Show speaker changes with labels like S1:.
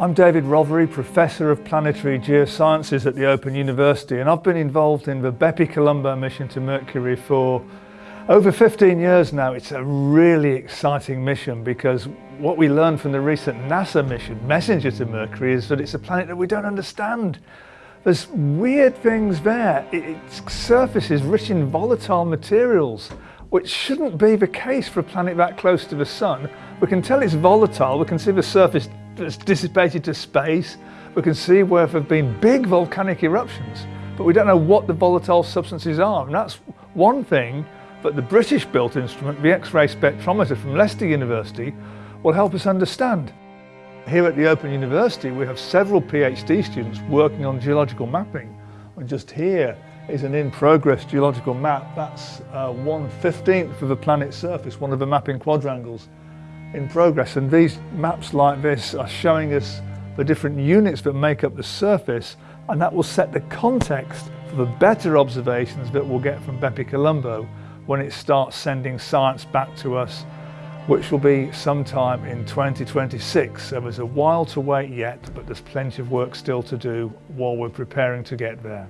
S1: I'm David Rothery, Professor of Planetary Geosciences at the Open University and I've been involved in the Bepi Colombo mission to Mercury for over 15 years now. It's a really exciting mission because what we learned from the recent NASA mission, Messenger to Mercury, is that it's a planet that we don't understand. There's weird things there. Its surface is rich in volatile materials, which shouldn't be the case for a planet that close to the Sun. We can tell it's volatile, we can see the surface that's dissipated to space. We can see where there have been big volcanic eruptions, but we don't know what the volatile substances are. And that's one thing that the British built instrument, the X-ray spectrometer from Leicester University, will help us understand. Here at the Open University, we have several PhD students working on geological mapping. And just here is an in-progress geological map. That's uh, 1 15th of the planet's surface, one of the mapping quadrangles in progress. And these maps like this are showing us the different units that make up the surface and that will set the context for the better observations that we'll get from Bepi Colombo when it starts sending science back to us, which will be sometime in 2026. So there's a while to wait yet, but there's plenty of work still to do while we're preparing to get there.